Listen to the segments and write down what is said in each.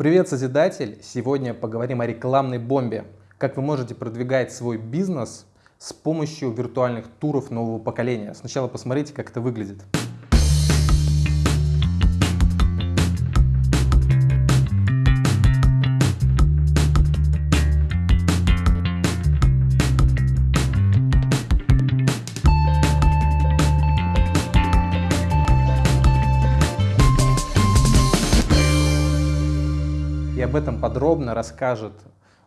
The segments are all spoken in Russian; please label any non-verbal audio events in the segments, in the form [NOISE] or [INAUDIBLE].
Привет, Созидатель! Сегодня поговорим о рекламной бомбе. Как вы можете продвигать свой бизнес с помощью виртуальных туров нового поколения. Сначала посмотрите, как это выглядит. Подробно расскажет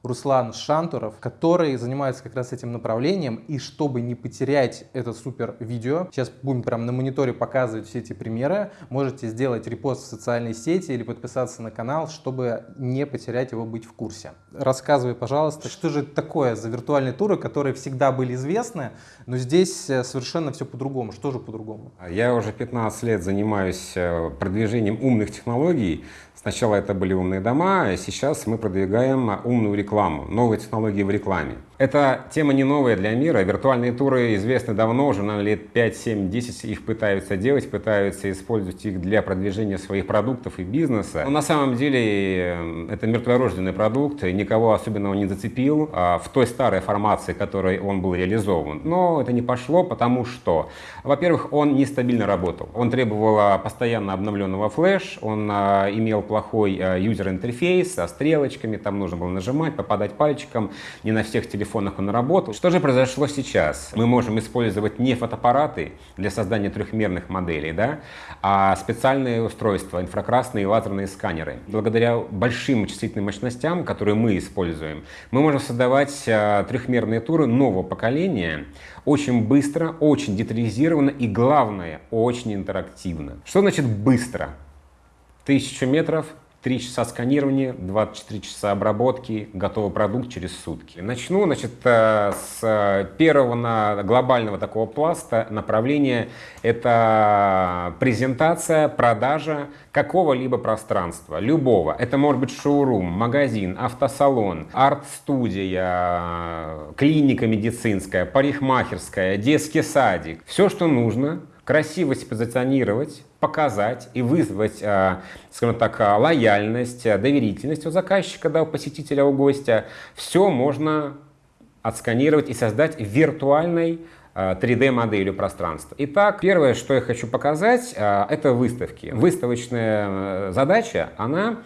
Руслан Шантуров, который занимается как раз этим направлением. И чтобы не потерять это супер видео, сейчас будем прям на мониторе показывать все эти примеры, можете сделать репост в социальной сети или подписаться на канал, чтобы не потерять его, быть в курсе. Рассказывай, пожалуйста, что же это такое за виртуальные туры, которые всегда были известны, но здесь э, совершенно все по-другому. Что же по-другому? Я уже 15 лет занимаюсь э, продвижением умных технологий. Сначала это были умные дома, а сейчас мы продвигаем умную рекламу, новые технологии в рекламе. Эта тема не новая для мира. Виртуальные туры известны давно, уже на лет 5, 7, 10 их пытаются делать, пытаются использовать их для продвижения своих продуктов и бизнеса. Но на самом деле э, это мертворожденный продукт, никого особенного не зацепил а в той старой формации, которой он был реализован. Но это не пошло, потому что, во-первых, он нестабильно работал. Он требовал а, постоянно обновленного флеш, он а, имел плохой юзер-интерфейс со стрелочками, там нужно было нажимать, попадать пальчиком, не на всех телефонах телефонах он работал. Что же произошло сейчас? Мы можем использовать не фотоаппараты для создания трехмерных моделей, да, а специальные устройства, инфракрасные и лазерные сканеры. Благодаря большим вычислительным мощностям, которые мы используем, мы можем создавать а, трехмерные туры нового поколения очень быстро, очень детализированно и, главное, очень интерактивно. Что значит быстро? Тысячу метров 3 часа сканирования, 24 часа обработки, готовый продукт через сутки. Начну значит, э, с первого на глобального такого пласта направления. Это презентация, продажа какого-либо пространства, любого. Это может быть шоурум, магазин, автосалон, арт-студия, клиника медицинская, парикмахерская, детский садик. Все, что нужно, красиво себя позиционировать, показать и вызвать, э, скажем так, э, лояльность, э, доверительность у заказчика, да, у посетителя, у гостя, все можно отсканировать и создать виртуальной 3D-моделью пространства. Итак, первое, что я хочу показать, это выставки. Выставочная задача, она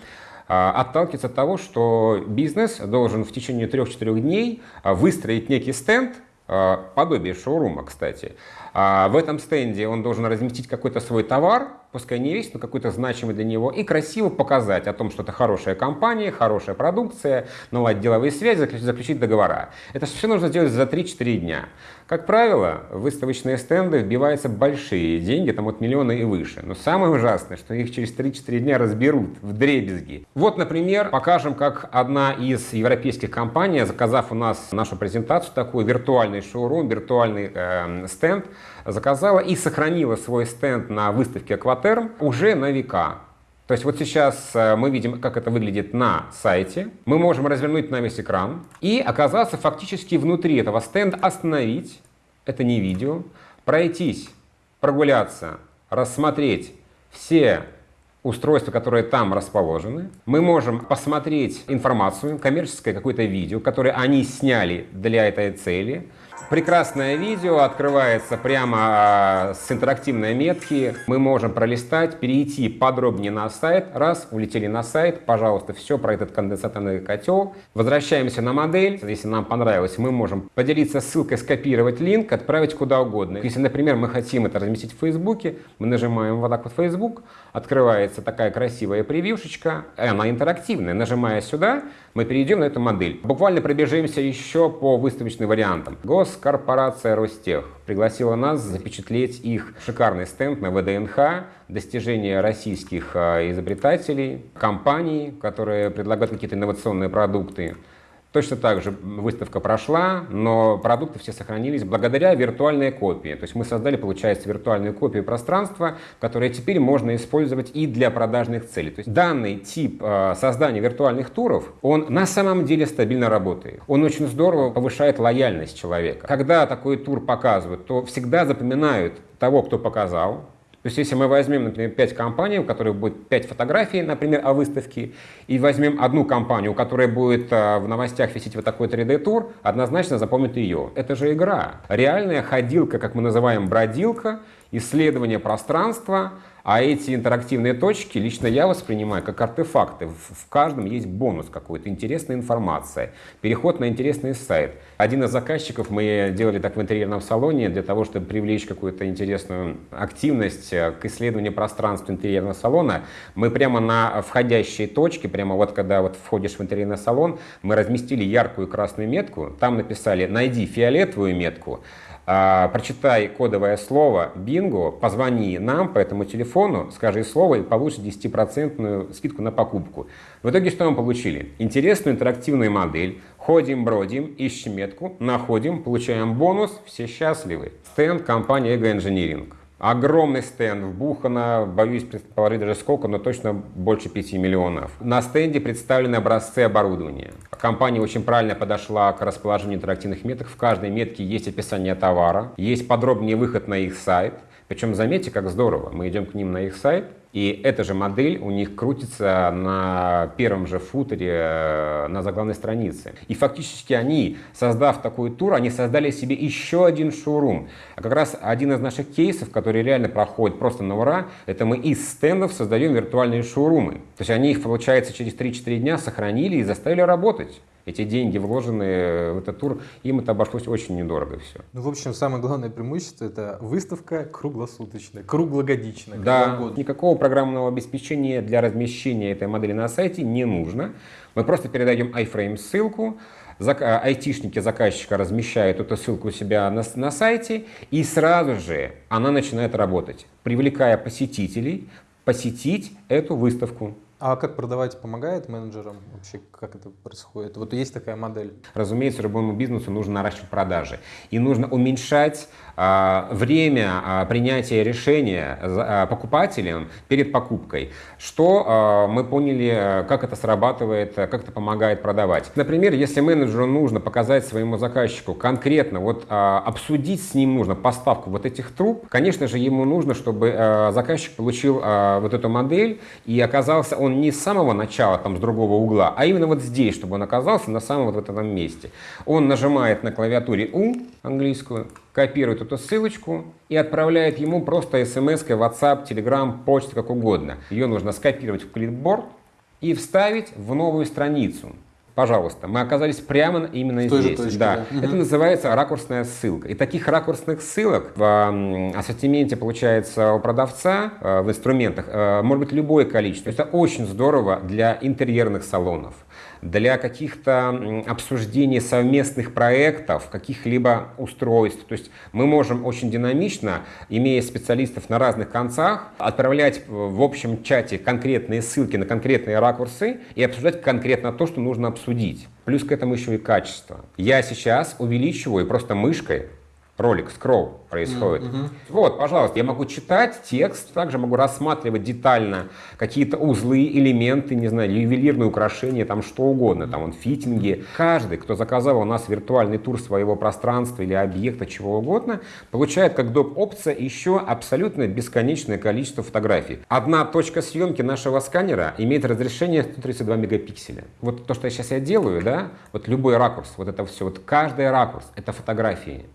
отталкивается от того, что бизнес должен в течение 3-4 дней выстроить некий стенд, подобие шоурума, кстати, в этом стенде он должен разместить какой-то свой товар, пускай не весь, но какой-то значимый для него, и красиво показать о том, что это хорошая компания, хорошая продукция, наладить деловые связи, заключить, заключить договора. Это все нужно сделать за 3-4 дня. Как правило, в выставочные стенды вбиваются большие деньги, там от миллиона и выше. Но самое ужасное, что их через 3-4 дня разберут в дребезги. Вот, например, покажем, как одна из европейских компаний, заказав у нас нашу презентацию, такой виртуальный шоурум, виртуальный э, стенд, заказала и сохранила свой стенд на выставке Акватерм уже на века. То есть вот сейчас э, мы видим, как это выглядит на сайте. Мы можем развернуть на весь экран и оказаться фактически внутри этого стенда, остановить, это не видео, пройтись, прогуляться, рассмотреть все устройства, которые там расположены. Мы можем посмотреть информацию, коммерческое какое-то видео, которое они сняли для этой цели. Прекрасное видео открывается прямо а, с интерактивной метки. Мы можем пролистать, перейти подробнее на сайт. Раз, улетели на сайт, пожалуйста, все про этот конденсаторный котел. Возвращаемся на модель. Если нам понравилось, мы можем поделиться ссылкой, скопировать линк, отправить куда угодно. Если, например, мы хотим это разместить в Фейсбуке, мы нажимаем вот так вот Facebook, открывается такая красивая превьюшечка, она интерактивная. Нажимая сюда, мы перейдем на эту модель. Буквально пробежимся еще по выставочным вариантам. Госкорпорация Ростех пригласила нас запечатлеть их шикарный стенд на ВДНХ, достижения российских а, изобретателей, компаний, которые предлагают какие-то инновационные продукты. Точно так же выставка прошла, но продукты все сохранились благодаря виртуальной копии. То есть мы создали, получается, виртуальную копию пространства, которое теперь можно использовать и для продажных целей. То есть данный тип э, создания виртуальных туров, он на самом деле стабильно работает. Он очень здорово повышает лояльность человека. Когда такой тур показывают, то всегда запоминают того, кто показал, То есть если мы возьмем, например, 5 компаний, у которых будет 5 фотографий, например, о выставке, и возьмем одну компанию, у которой будет э, в новостях висеть вот такой 3D-тур, однозначно запомнит ее. Это же игра. Реальная ходилка, как мы называем, бродилка, исследование пространства, а эти интерактивные точки лично я воспринимаю как артефакты. В каждом есть бонус какой-то, интересная информация, переход на интересный сайт. Один из заказчиков, мы делали так в интерьерном салоне, для того, чтобы привлечь какую-то интересную активность э, к исследованию пространства интерьерного салона, мы прямо на входящей точке, прямо вот когда вот входишь в интерьерный салон, мы разместили яркую красную метку, там написали «найди фиолетовую метку», а, прочитай кодовое слово «Бинго», позвони нам по этому телефону, скажи слово и получишь 10% скидку на покупку. В итоге что мы получили? Интересную интерактивную модель. Ходим, бродим, ищем метку, находим, получаем бонус, все счастливы. Стенд компании Ego Engineering. Огромный стенд, вбухано, боюсь предположить даже сколько, но точно больше 5 миллионов. На стенде представлены образцы оборудования. Компания очень правильно подошла к расположению интерактивных меток. В каждой метке есть описание товара, есть подробнее выход на их сайт. Причем заметьте, как здорово, мы идем к ним на их сайт, и эта же модель у них крутится на первом же футере э, на заглавной странице. И фактически они, создав такой тур, они создали себе еще один шоурум. А как раз один из наших кейсов, который реально проходит просто на ура, это мы из стендов создаем виртуальные шоурумы. То есть они их, получается, через 3-4 дня сохранили и заставили работать эти деньги, вложенные в этот тур, им это обошлось очень недорого все. Ну, в общем, самое главное преимущество – это выставка круглосуточная, круглогодичная. Да, никакого программного обеспечения для размещения этой модели на сайте не нужно. Мы просто передаем iFrame ссылку, айтишники заказчика размещают эту ссылку у себя на, на сайте, и сразу же она начинает работать, привлекая посетителей посетить эту выставку. А как продавать помогает менеджерам? Вообще, как это происходит? Вот есть такая модель. Разумеется, любому бизнесу нужно наращивать продажи. И нужно уменьшать время а, принятия решения а, покупателем перед покупкой. Что мы поняли, как это срабатывает, как это помогает продавать. Например, если менеджеру нужно показать своему заказчику конкретно, вот обсудить с ним нужно поставку вот этих труб, конечно же, ему нужно, чтобы заказчик получил вот эту модель и оказался он не с самого начала, там, с другого угла, а именно вот здесь, чтобы он оказался на самом вот этом месте. Он нажимает на клавиатуре U английскую, копирует эту ссылочку и отправляет ему просто смс, WhatsApp, Telegram, почту, как угодно. Ее нужно скопировать в клипборд и вставить в новую страницу. Пожалуйста, мы оказались прямо именно в здесь. Точке, да. Да. Это называется ракурсная ссылка. И таких ракурсных ссылок в ассортименте получается у продавца э, в инструментах э, может быть любое количество. Это очень здорово для интерьерных салонов для каких-то обсуждений совместных проектов, каких-либо устройств. То есть мы можем очень динамично, имея специалистов на разных концах, отправлять в общем чате конкретные ссылки на конкретные ракурсы и обсуждать конкретно то, что нужно обсудить. Плюс к этому еще и качество. Я сейчас увеличиваю просто мышкой ролик, скролл происходит. Mm-hmm. Вот, пожалуйста, я могу читать текст, также могу рассматривать детально какие-то узлы, элементы, не знаю, ювелирные украшения, там что угодно, там он фитинги. Каждый, кто заказал у нас виртуальный тур своего пространства или объекта, чего угодно, получает как доп. опция еще абсолютно бесконечное количество фотографий. Одна точка съемки нашего сканера имеет разрешение 132 мегапикселя. Вот то, что я сейчас я делаю, да, вот любой ракурс, вот это все, вот каждый ракурс, это фотографии.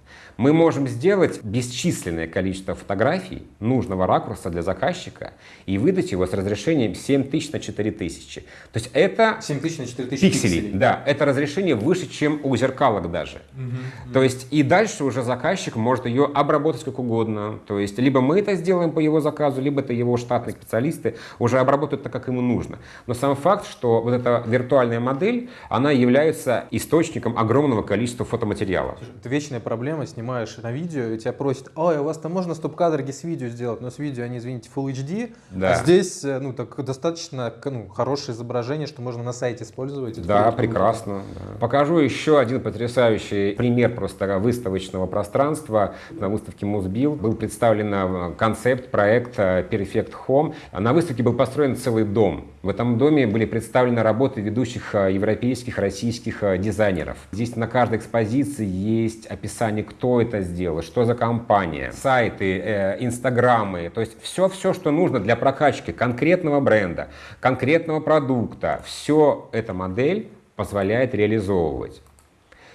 Мы можем сделать бесчисленное количество фотографий нужного ракурса для заказчика и выдать его с разрешением 7000 на 4000. То есть это 7000 на 4000 пикселей. пикселей. Да, это разрешение выше, чем у зеркалок даже. Угу, То есть и дальше уже заказчик может ее обработать как угодно. То есть либо мы это сделаем по его заказу, либо это его штатные специалисты уже обработают так, как ему нужно. Но сам факт, что вот эта виртуальная модель, она является источником огромного количества фотоматериала. Это вечная проблема, снимаешь на видео, и тебя просят, ой, у вас там можно стоп-кадрги с видео сделать, но с видео они, извините, Full HD, да. а здесь э, ну, так, достаточно ну, хорошее изображение, что можно на сайте использовать. Да, прекрасно. Да. Покажу еще один потрясающий пример просто выставочного пространства. На выставке Музбил был представлен э, концепт проекта Perfect Home. На выставке был построен целый дом. В этом доме были представлены работы ведущих э, европейских, российских дизайнеров. Здесь на каждой экспозиции есть описание, кто это сделал, что за видеокомпания, сайты, э, инстаграмы, то есть все-все, что нужно для прокачки конкретного бренда, конкретного продукта, все эта модель позволяет реализовывать.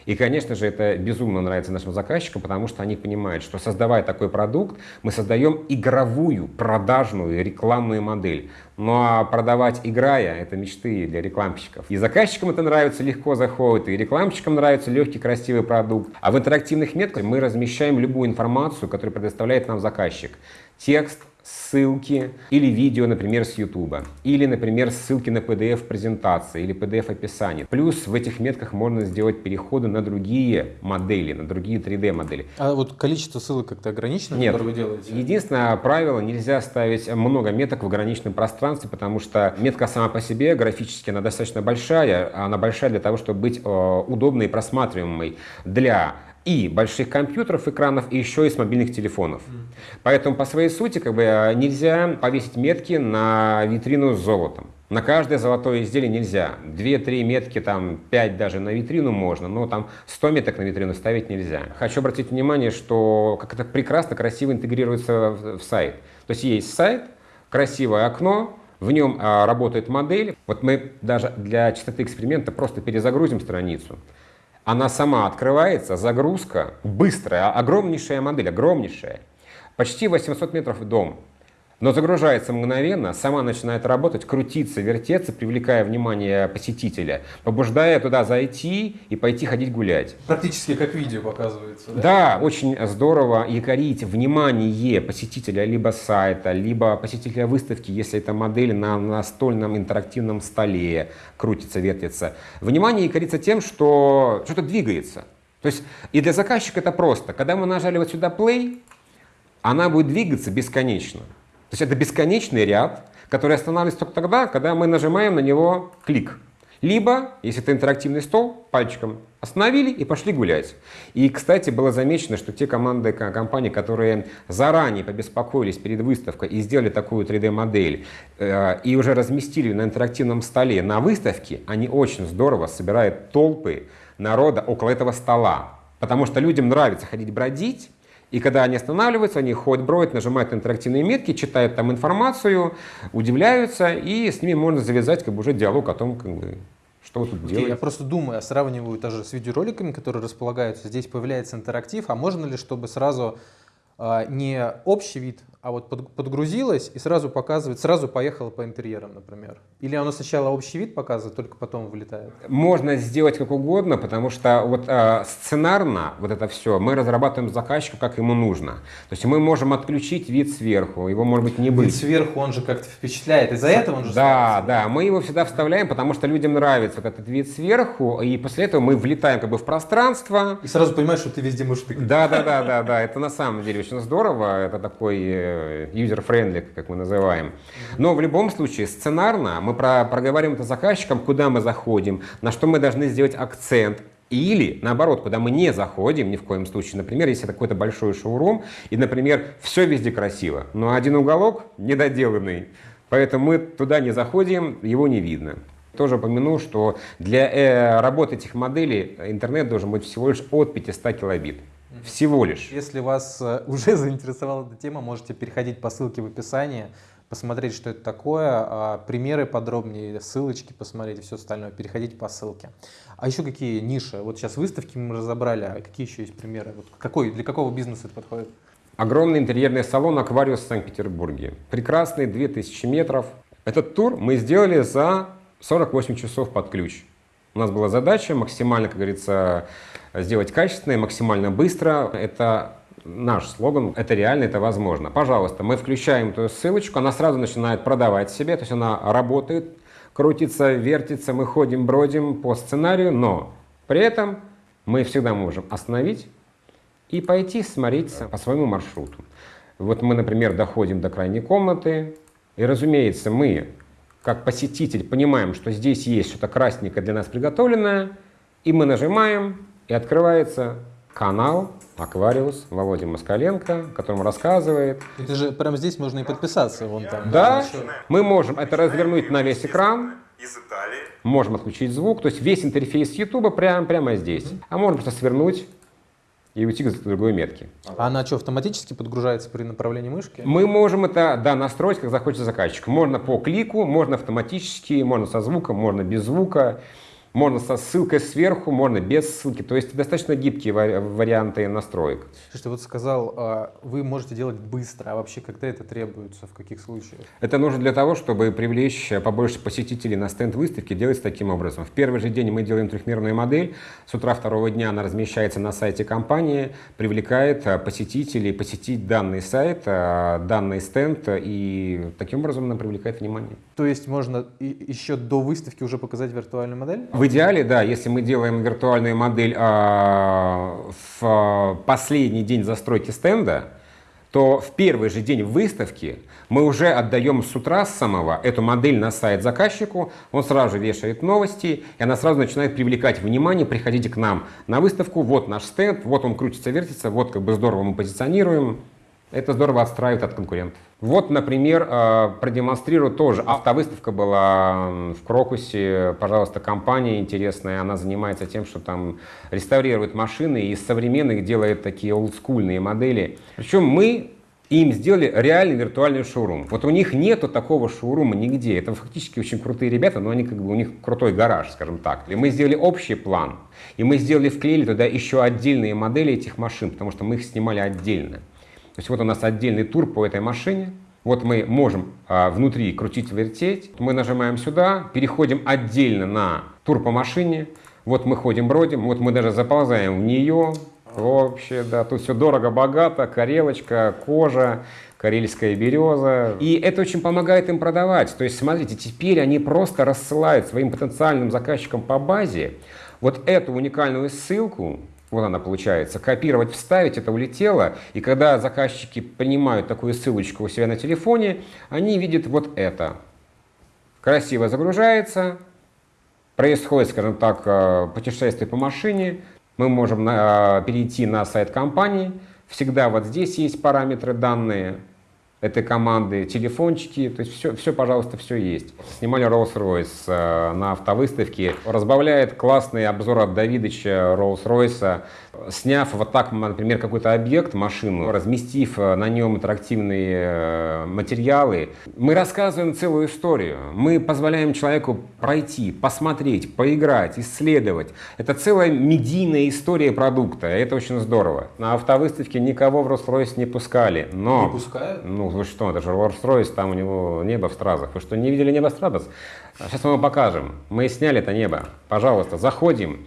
И, конечно же, это безумно нравится нашим заказчикам, потому что они понимают, что создавая такой продукт, мы создаем игровую, продажную, рекламную модель. Ну а продавать играя – это мечты для рекламщиков. И заказчикам это нравится, легко заходит, и рекламщикам нравится легкий, красивый продукт. А в интерактивных метках мы размещаем любую информацию, которую предоставляет нам заказчик. Текст, ссылки или видео, например, с YouTube, или, например, ссылки на PDF-презентации или PDF-описание. Плюс в этих метках можно сделать переходы на другие модели, на другие 3D-модели. А вот количество ссылок как-то ограничено, Нет. которые вы делаете? Единственное правило, нельзя ставить много меток в ограниченном пространстве, потому что метка сама по себе графически она достаточно большая, она большая для того, чтобы быть э, удобной и просматриваемой для и больших компьютеров, экранов, и еще и с мобильных телефонов. Поэтому по своей сути как бы, э, нельзя повесить метки на витрину с золотом. На каждое золотое изделие нельзя. Две-три метки, там, пять даже на витрину можно, но там 100 меток на витрину ставить нельзя. Хочу обратить внимание, что как это прекрасно, красиво интегрируется в, в сайт. То есть есть сайт, красивое окно, в нем а, работает модель. Вот мы даже для чистоты эксперимента просто перезагрузим страницу. Она сама открывается, загрузка быстрая, огромнейшая модель, огромнейшая. Почти 800 метров дом. Но загружается мгновенно, сама начинает работать, крутиться, вертеться, привлекая внимание посетителя, побуждая туда зайти и пойти ходить гулять. Практически как видео показывается, да? Да, очень здорово якорить внимание посетителя либо сайта, либо посетителя выставки, если это модель на настольном интерактивном столе крутится, вертится. Внимание якорится тем, что что-то двигается. То есть и для заказчика это просто. Когда мы нажали вот сюда play, она будет двигаться бесконечно. То есть это бесконечный ряд, который останавливается только тогда, когда мы нажимаем на него клик. Либо, если это интерактивный стол, пальчиком остановили и пошли гулять. И, кстати, было замечено, что те команды компании, которые заранее побеспокоились перед выставкой и сделали такую 3D-модель, э, и уже разместили на интерактивном столе на выставке, они очень здорово собирают толпы народа около этого стола. Потому что людям нравится ходить бродить, и когда они останавливаются, они ходят, бродят, нажимают интерактивные метки, читают там информацию, удивляются, и с ними можно завязать как бы уже диалог о том, как бы, что вы тут Окей, делаете. Я просто думаю, сравниваю даже с видеороликами, которые располагаются. Здесь появляется интерактив, а можно ли, чтобы сразу а, не общий вид, а вот под- подгрузилось и сразу показывает, сразу поехало по интерьерам, например? Или оно сначала общий вид показывает, только потом вылетает? Можно сделать как угодно, потому что вот э, сценарно вот это все мы разрабатываем заказчику, как ему нужно. То есть мы можем отключить вид сверху, его может быть не Вид быть. сверху, он же как-то впечатляет. Из-за этого он же Да, ставится. да, мы его всегда вставляем, потому что людям нравится вот этот вид сверху, и после этого мы влетаем как бы в пространство, И сразу понимаешь, что ты везде можешь тыкать. Да, да, да, да, да, это на самом деле очень здорово, это такой э, user-friendly, как мы называем. Но в любом случае, сценарно мы про- проговариваем это заказчикам, куда мы заходим, на что мы должны сделать акцент, или, наоборот, куда мы не заходим ни в коем случае. Например, если это какой-то большой шоурум, и, например, все везде красиво, но один уголок недоделанный, поэтому мы туда не заходим, его не видно. Тоже упомяну, что для э, работы этих моделей интернет должен быть всего лишь от 500 килобит. Всего лишь. Если вас э, [LAUGHS] уже заинтересовала эта тема, можете переходить по ссылке в описании, посмотреть, что это такое, а, примеры подробнее, ссылочки посмотреть и все остальное. Переходите по ссылке. А еще какие ниши? Вот сейчас выставки мы разобрали, а какие еще есть примеры? Вот какой, для какого бизнеса это подходит? Огромный интерьерный салон «Аквариус» в Санкт-Петербурге. Прекрасный, 2000 метров. Этот тур мы сделали за 48 часов под ключ. У нас была задача максимально, как говорится, сделать качественно и максимально быстро. Это наш слоган, это реально, это возможно. Пожалуйста, мы включаем эту ссылочку, она сразу начинает продавать себе, то есть она работает, крутится, вертится, мы ходим, бродим по сценарию, но при этом мы всегда можем остановить и пойти смотреть по своему маршруту. Вот мы, например, доходим до крайней комнаты, и, разумеется, мы, как посетитель, понимаем, что здесь есть что-то красненькое для нас приготовленное, и мы нажимаем, и открывается канал Аквариус Володя Москаленко, которому рассказывает. Это же прямо здесь можно и подписаться. Вон там. Да, Еще. мы можем это развернуть на весь экран, из Италии. можем отключить звук, то есть весь интерфейс YouTube прямо, прямо здесь. А можем просто свернуть и уйти к другой метке. А она что, автоматически подгружается при направлении мышки? Мы можем это да, настроить, как захочет заказчик. Можно по клику, можно автоматически, можно со звуком, можно без звука. Можно со ссылкой сверху, можно без ссылки. То есть достаточно гибкие варианты настроек. Слушайте, вот сказал, а, вы можете делать быстро, а вообще когда это требуется, в каких случаях? Это нужно для того, чтобы привлечь побольше посетителей на стенд выставки, делать таким образом. В первый же день мы делаем трехмерную модель. С утра второго дня она размещается на сайте компании, привлекает а, посетителей посетить данный сайт, а, данный стенд, и таким образом она привлекает внимание. То есть можно еще до выставки уже показать виртуальную модель? В идеале, да, если мы делаем виртуальную модель а, в последний день застройки стенда, то в первый же день выставки мы уже отдаем с утра с самого эту модель на сайт заказчику, он сразу же вешает новости, и она сразу начинает привлекать внимание, приходите к нам на выставку, вот наш стенд, вот он крутится, вертится, вот как бы здорово мы позиционируем. Это здорово отстраивает от конкурентов. Вот, например, э, продемонстрирую тоже. Автовыставка была в Крокусе. Пожалуйста, компания интересная. Она занимается тем, что там реставрирует машины и из современных делает такие олдскульные модели. Причем мы им сделали реальный виртуальный шоурум. Вот у них нету такого шоурума нигде. Это фактически очень крутые ребята, но они как бы у них крутой гараж, скажем так. И мы сделали общий план. И мы сделали, вклеили туда еще отдельные модели этих машин, потому что мы их снимали отдельно. То есть вот у нас отдельный тур по этой машине. Вот мы можем а, внутри крутить, вертеть. Мы нажимаем сюда, переходим отдельно на тур по машине. Вот мы ходим, бродим, вот мы даже заползаем в нее. Вообще, да, тут все дорого-богато, карелочка, кожа, карельская береза. И это очень помогает им продавать. То есть, смотрите, теперь они просто рассылают своим потенциальным заказчикам по базе вот эту уникальную ссылку, вот она получается. Копировать, вставить, это улетело. И когда заказчики принимают такую ссылочку у себя на телефоне, они видят вот это. Красиво загружается, происходит, скажем так, э, путешествие по машине. Мы можем э, перейти на сайт компании. Всегда вот здесь есть параметры данные этой команды, телефончики, то есть все, все, пожалуйста, все есть. Снимали Rolls-Royce э, на автовыставке. Разбавляет классный обзор от Давидыча Rolls-Royce сняв вот так, например, какой-то объект, машину, разместив э, на нем интерактивные э, материалы, мы рассказываем целую историю. Мы позволяем человеку пройти, посмотреть, поиграть, исследовать. Это целая медийная история продукта. Это очень здорово. На автовыставке никого в Rolls-Royce не пускали. Но, не пускают? Ну, вы что, это же Rolls-Royce, там у него небо в стразах. Вы что, не видели небо в стразах? Сейчас мы вам покажем. Мы сняли это небо. Пожалуйста, заходим.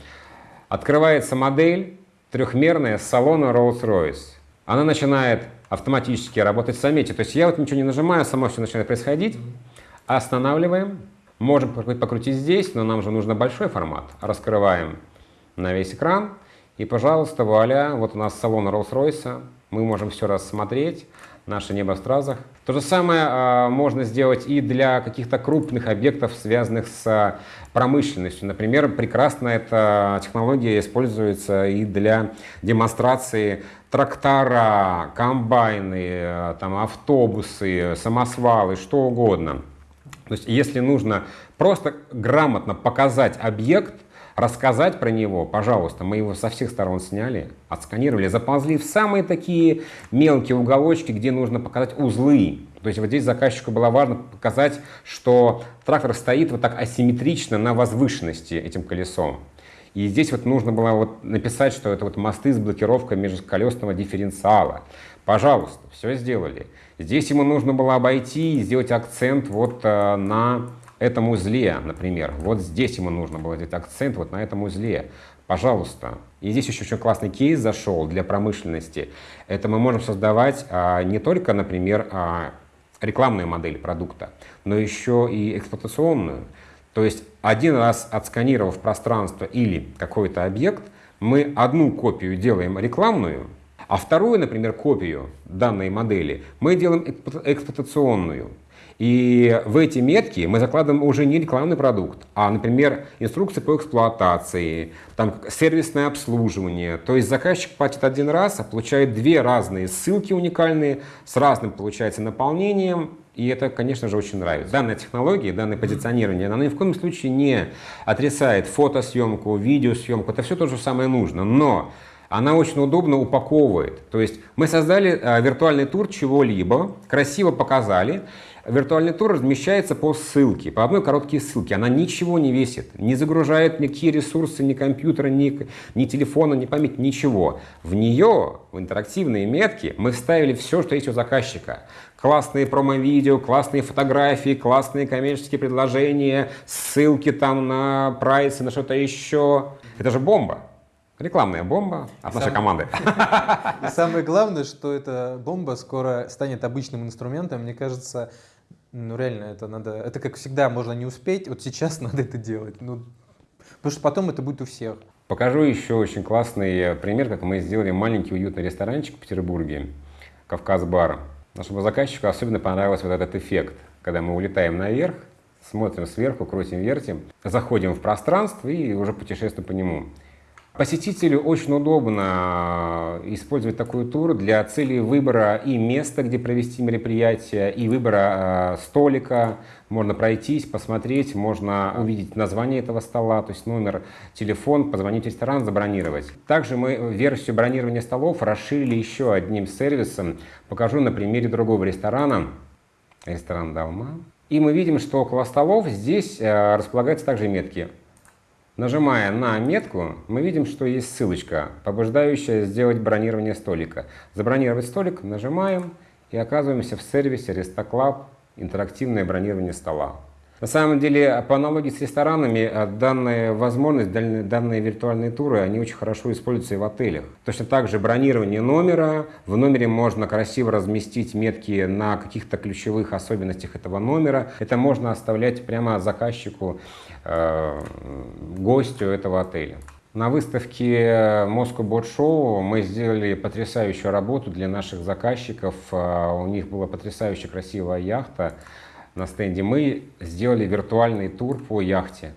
Открывается модель трехмерная с салона Rolls-Royce. Она начинает автоматически работать в самете. То есть я вот ничего не нажимаю, само все начинает происходить. Останавливаем. Можем покрутить здесь, но нам же нужно большой формат. Раскрываем на весь экран. И, пожалуйста, вуаля, вот у нас салон Rolls-Royce. Мы можем все рассмотреть наше небо в стразах. То же самое э, можно сделать и для каких-то крупных объектов, связанных с промышленностью. Например, прекрасно эта технология используется и для демонстрации трактора, комбайны, э, там, автобусы, самосвалы, что угодно. То есть, если нужно просто грамотно показать объект, рассказать про него, пожалуйста, мы его со всех сторон сняли, отсканировали, заползли в самые такие мелкие уголочки, где нужно показать узлы. То есть вот здесь заказчику было важно показать, что трактор стоит вот так асимметрично на возвышенности этим колесом. И здесь вот нужно было вот написать, что это вот мосты с блокировкой межколесного дифференциала. Пожалуйста, все сделали. Здесь ему нужно было обойти и сделать акцент вот э, на этом узле, например. Вот здесь ему нужно было сделать акцент вот на этом узле. Пожалуйста. И здесь еще очень классный кейс зашел для промышленности. Это мы можем создавать а, не только, например, а, рекламную модель продукта, но еще и эксплуатационную. То есть один раз отсканировав пространство или какой-то объект, мы одну копию делаем рекламную, а вторую, например, копию данной модели мы делаем эксплуатационную. И в эти метки мы закладываем уже не рекламный продукт, а, например, инструкции по эксплуатации, там, сервисное обслуживание. То есть заказчик платит один раз, а получает две разные ссылки уникальные с разным, получается, наполнением. И это, конечно же, очень нравится. Данная технология, данное позиционирование, она ни в коем случае не отрицает фотосъемку, видеосъемку. Это все то же самое нужно. Но она очень удобно упаковывает. То есть мы создали э, виртуальный тур чего-либо, красиво показали, Виртуальный тур размещается по ссылке, по одной короткой ссылке. Она ничего не весит, не загружает никакие ресурсы, ни компьютера, ни, ни телефона, ни память, ничего. В нее, в интерактивные метки, мы вставили все, что есть у заказчика. Классные промо-видео, классные фотографии, классные коммерческие предложения, ссылки там на прайсы, на что-то еще. Это же бомба. Рекламная бомба от нашей команды. [LAUGHS] И самое главное, что эта бомба скоро станет обычным инструментом. Мне кажется, ну реально, это надо, это как всегда, можно не успеть, вот сейчас [LAUGHS] надо это делать. Ну, потому что потом это будет у всех. Покажу еще очень классный пример, как мы сделали маленький уютный ресторанчик в Петербурге, Кавказ-бар. Нашему заказчику особенно понравился вот этот эффект, когда мы улетаем наверх, смотрим сверху, крутим, вертим, заходим в пространство и уже путешествуем по нему. Посетителю очень удобно э, использовать такой тур для цели выбора и места, где провести мероприятие, и выбора э, столика. Можно пройтись, посмотреть, можно увидеть название этого стола, то есть номер, телефон, позвонить в ресторан, забронировать. Также мы версию бронирования столов расширили еще одним сервисом. Покажу на примере другого ресторана. Ресторан «Далма». И мы видим, что около столов здесь э, располагаются также метки Нажимая на метку, мы видим, что есть ссылочка, побуждающая сделать бронирование столика. Забронировать столик нажимаем и оказываемся в сервисе RestoClub интерактивное бронирование стола. На самом деле, по аналогии с ресторанами, э, данная возможность, данные виртуальные туры, они очень хорошо используются и в отелях. Точно так же бронирование номера. В номере можно красиво разместить метки на каких-то ключевых особенностях этого номера. Это можно оставлять прямо заказчику гостю этого отеля. На выставке Moscow Boat Show мы сделали потрясающую работу для наших заказчиков. Э, у них была потрясающе красивая яхта на стенде. Мы сделали виртуальный тур по яхте.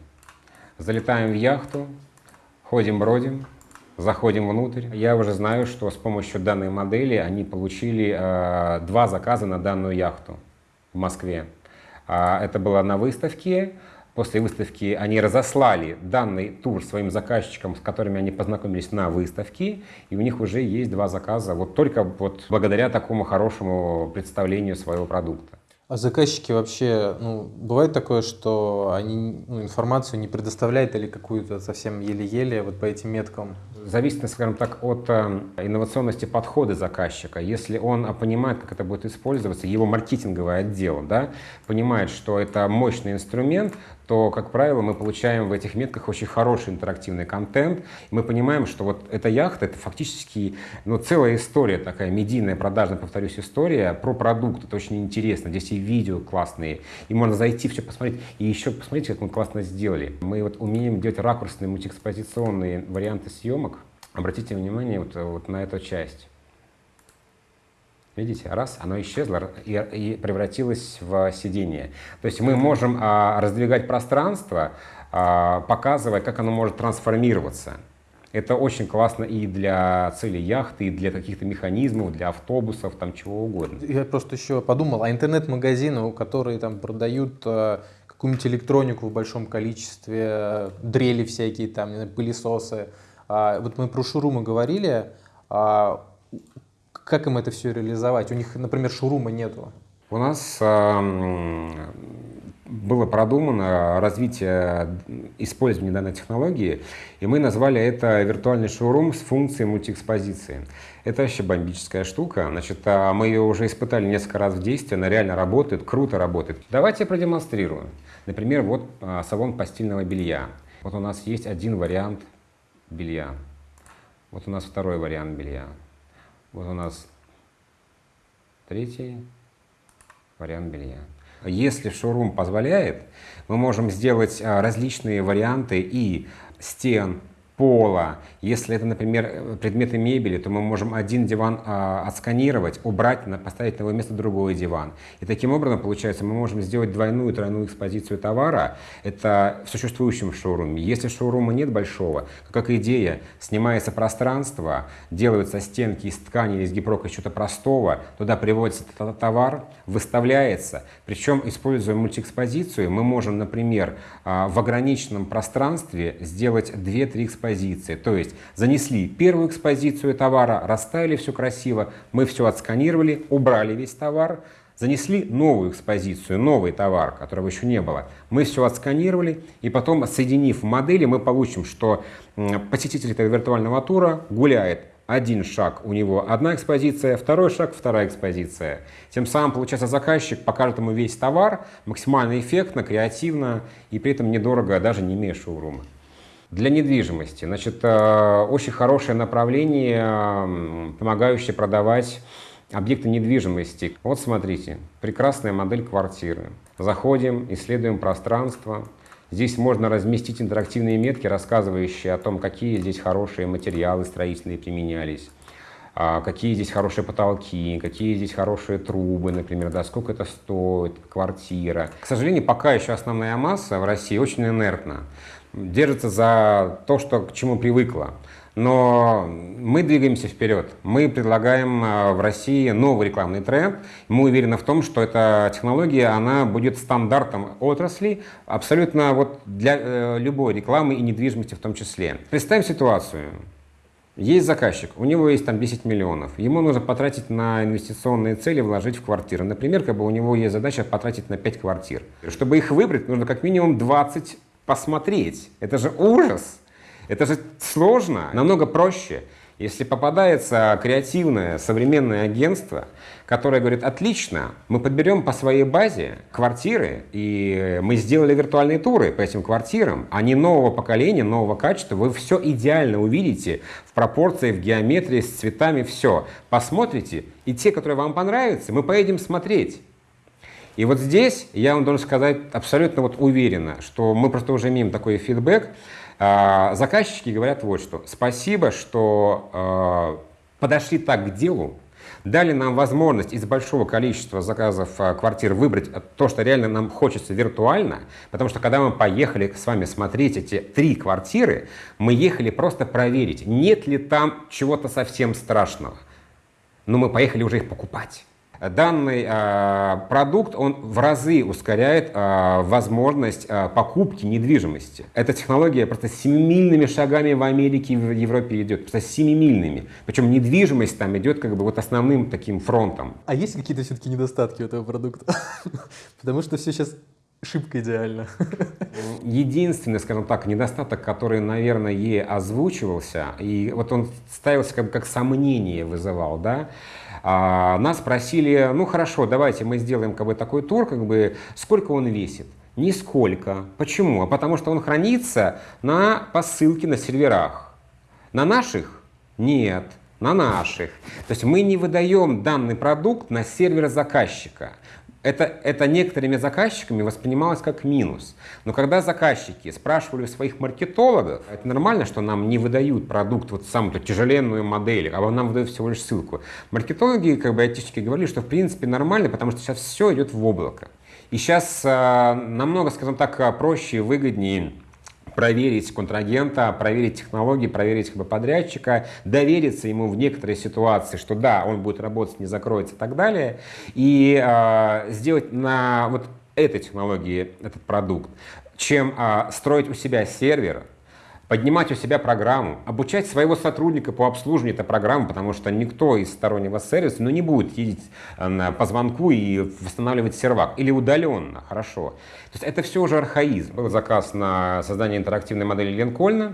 Залетаем в яхту, ходим, бродим, заходим внутрь. Я уже знаю, что с помощью данной модели они получили э, два заказа на данную яхту в Москве. Э, это было на выставке. После выставки они разослали данный тур своим заказчикам, с которыми они познакомились на выставке, и у них уже есть два заказа, вот только вот благодаря такому хорошему представлению своего продукта. А заказчики вообще, ну, бывает такое, что они ну, информацию не предоставляют или какую-то совсем еле-еле вот по этим меткам? зависит, скажем так, от э, инновационности подхода заказчика. Если он понимает, как это будет использоваться, его маркетинговый отдел да, понимает, что это мощный инструмент, то, как правило, мы получаем в этих метках очень хороший интерактивный контент. Мы понимаем, что вот эта яхта — это фактически ну, целая история такая, медийная, продажная, повторюсь, история про продукт. Это очень интересно. Здесь и видео классные, и можно зайти, все посмотреть. И еще посмотрите, как мы классно сделали. Мы вот умеем делать ракурсные мультиэкспозиционные варианты съемок, Обратите внимание вот, вот на эту часть. Видите, раз, оно исчезло и, и превратилось в сиденье. То есть мы можем а, раздвигать пространство, а, показывая, как оно может трансформироваться. Это очень классно и для целей яхты, и для каких-то механизмов, для автобусов, там чего угодно. Я просто еще подумал, а интернет-магазины, которые там продают э, какую-нибудь электронику в большом количестве, э, дрели всякие, там, пылесосы, а, вот мы про шурумы говорили, а, как им это все реализовать? У них, например, шурума нету. У нас было продумано развитие использования данной технологии, и мы назвали это виртуальный шоурум с функцией мультиэкспозиции. Это вообще бомбическая штука. Значит, а, мы ее уже испытали несколько раз в действии, она реально работает, круто работает. Давайте я продемонстрирую. Например, вот салон постельного белья. Вот у нас есть один вариант белья. Вот у нас второй вариант белья. Вот у нас третий вариант белья. Если шоурум позволяет, мы можем сделать а, различные варианты и стен, пола. Если это, например, предметы мебели, то мы можем один диван э, отсканировать, убрать, поставить на его место другой диван. И таким образом, получается, мы можем сделать двойную, тройную экспозицию товара. Это в существующем шоуруме. Если шоурума нет большого, как идея, снимается пространство, делаются стенки из ткани или из гипрока, из чего-то простого, туда приводится товар, выставляется. Причем, используя мультиэкспозицию, мы можем, например, э, в ограниченном пространстве сделать 2-3 экспозиции экспозиции. То есть занесли первую экспозицию товара, расставили все красиво, мы все отсканировали, убрали весь товар, занесли новую экспозицию, новый товар, которого еще не было. Мы все отсканировали, и потом, соединив модели, мы получим, что посетитель этого виртуального тура гуляет один шаг у него одна экспозиция, второй шаг вторая экспозиция. Тем самым, получается, заказчик покажет ему весь товар максимально эффектно, креативно и при этом недорого, даже не имея шоурума. Для недвижимости, значит, э, очень хорошее направление, помогающее продавать объекты недвижимости. Вот смотрите, прекрасная модель квартиры. Заходим, исследуем пространство, Здесь можно разместить интерактивные метки, рассказывающие о том, какие здесь хорошие материалы строительные применялись, а, какие здесь хорошие потолки, какие здесь хорошие трубы, например, да, сколько это стоит, квартира. К сожалению, пока еще основная масса в России очень инертна, держится за то, что, к чему привыкла. Но мы двигаемся вперед. Мы предлагаем а, в России новый рекламный тренд. Мы уверены в том, что эта технология она будет стандартом отрасли абсолютно вот для э, любой рекламы и недвижимости в том числе. Представим ситуацию. Есть заказчик, у него есть там 10 миллионов, ему нужно потратить на инвестиционные цели, вложить в квартиры. Например, как бы у него есть задача потратить на 5 квартир. Чтобы их выбрать, нужно как минимум 20 посмотреть. Это же ужас! Это же сложно, намного проще. Если попадается креативное современное агентство, которое говорит, отлично, мы подберем по своей базе квартиры, и мы сделали виртуальные туры по этим квартирам, они нового поколения, нового качества, вы все идеально увидите в пропорции, в геометрии, с цветами, все. Посмотрите, и те, которые вам понравятся, мы поедем смотреть. И вот здесь я вам должен сказать абсолютно вот уверенно, что мы просто уже имеем такой фидбэк, а, заказчики говорят вот что. Спасибо, что а, подошли так к делу, дали нам возможность из большого количества заказов а, квартир выбрать то, что реально нам хочется виртуально, потому что когда мы поехали с вами смотреть эти три квартиры, мы ехали просто проверить, нет ли там чего-то совсем страшного. Но мы поехали уже их покупать данный э, продукт, он в разы ускоряет э, возможность э, покупки недвижимости. Эта технология просто семимильными шагами в Америке и в Европе идет, просто семимильными. Причем недвижимость там идет как бы вот основным таким фронтом. А есть какие-то все-таки недостатки у этого продукта? [LAUGHS] Потому что все сейчас шибко идеально. [LAUGHS] Единственный, скажем так, недостаток, который, наверное, ей озвучивался, и вот он ставился как, бы как сомнение вызывал, да, а, нас просили, ну хорошо, давайте мы сделаем как бы такой тур, как бы сколько он весит. Нисколько. Почему? А потому что он хранится на посылке на серверах. На наших? Нет на наших. То есть мы не выдаем данный продукт на сервер заказчика это, это некоторыми заказчиками воспринималось как минус. Но когда заказчики спрашивали у своих маркетологов, это нормально, что нам не выдают продукт, вот самую тяжеленную модель, а нам выдают всего лишь ссылку. Маркетологи, как бы айтишники говорили, что в принципе нормально, потому что сейчас все идет в облако. И сейчас э, намного, скажем так, проще и выгоднее проверить контрагента, проверить технологии, проверить как бы, подрядчика, довериться ему в некоторые ситуации, что да, он будет работать, не закроется и так далее, и э, сделать на вот этой технологии этот продукт, чем э, строить у себя сервер, поднимать у себя программу, обучать своего сотрудника по обслуживанию этой программы, потому что никто из стороннего сервиса ну, не будет ездить э, по звонку и восстанавливать сервак. Или удаленно, хорошо. То есть это все уже архаизм. Был заказ на создание интерактивной модели Линкольна.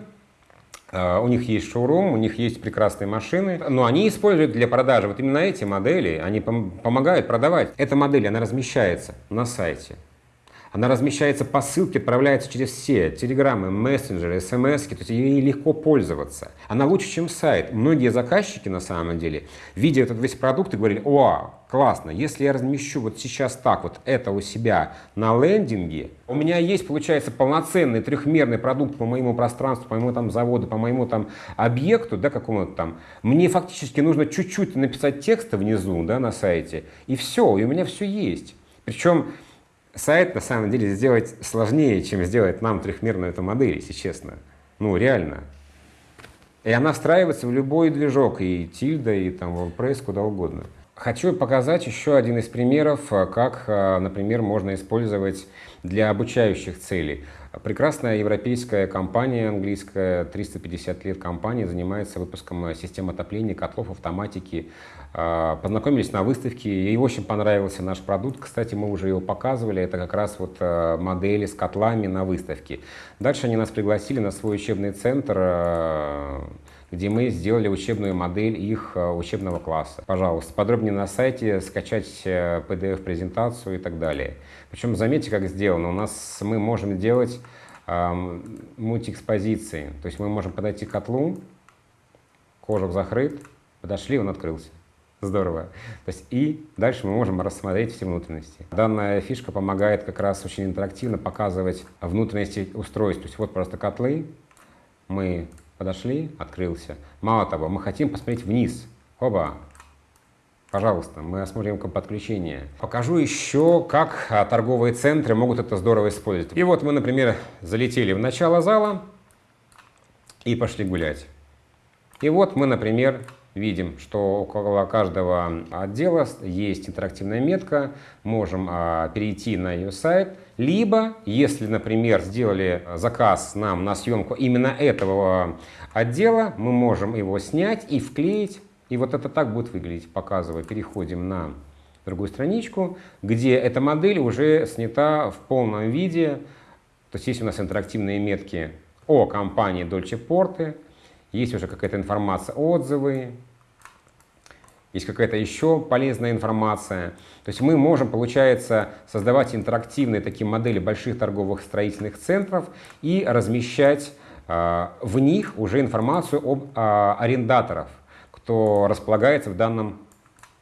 Uh, у них есть шоурум, у них есть прекрасные машины, но они используют для продажи вот именно эти модели, они пом помогают продавать. Эта модель, она размещается на сайте. Она размещается по ссылке, отправляется через все телеграммы, мессенджеры, смс, то есть ей легко пользоваться. Она лучше, чем сайт. Многие заказчики, на самом деле, видя этот весь продукт, и говорили, о, классно, если я размещу вот сейчас так вот это у себя на лендинге, у меня есть, получается, полноценный трехмерный продукт по моему пространству, по моему там заводу, по моему там объекту, да, какому-то там. Мне фактически нужно чуть-чуть написать текста внизу, да, на сайте, и все, и у меня все есть. Причем сайт на самом деле сделать сложнее, чем сделать нам трехмерную эту модель, если честно. Ну, реально. И она встраивается в любой движок, и Тильда, и там WordPress, куда угодно. Хочу показать еще один из примеров, как, например, можно использовать для обучающих целей. Прекрасная европейская компания, английская, 350 лет компания, занимается выпуском систем отопления, котлов, автоматики. А, познакомились на выставке, ей очень понравился наш продукт. Кстати, мы уже его показывали, это как раз вот а, модели с котлами на выставке. Дальше они нас пригласили на свой учебный центр, а, где мы сделали учебную модель их учебного класса. Пожалуйста, подробнее на сайте, скачать PDF-презентацию и так далее. Причем заметьте, как сделано. У нас мы можем делать э, мультиэкспозиции. То есть мы можем подойти к котлу, кожух закрыт, подошли, он открылся. Здорово. То есть и дальше мы можем рассмотреть все внутренности. Данная фишка помогает как раз очень интерактивно показывать внутренности устройств. То есть вот просто котлы, мы подошли, открылся. Мало того, мы хотим посмотреть вниз. Оба, Пожалуйста, мы осмотрим подключение. Покажу еще, как а, торговые центры могут это здорово использовать. И вот мы, например, залетели в начало зала и пошли гулять. И вот мы, например, видим, что около каждого отдела есть интерактивная метка, можем а, перейти на ее сайт, либо, если, например, сделали заказ нам на съемку именно этого отдела, мы можем его снять и вклеить. И вот это так будет выглядеть, показывая. Переходим на другую страничку, где эта модель уже снята в полном виде. То есть есть у нас интерактивные метки о компании Dolce Porte, есть уже какая-то информация, отзывы, есть какая-то еще полезная информация. То есть мы можем, получается, создавать интерактивные такие модели больших торговых строительных центров и размещать э, в них уже информацию об э, арендаторах кто располагается в данном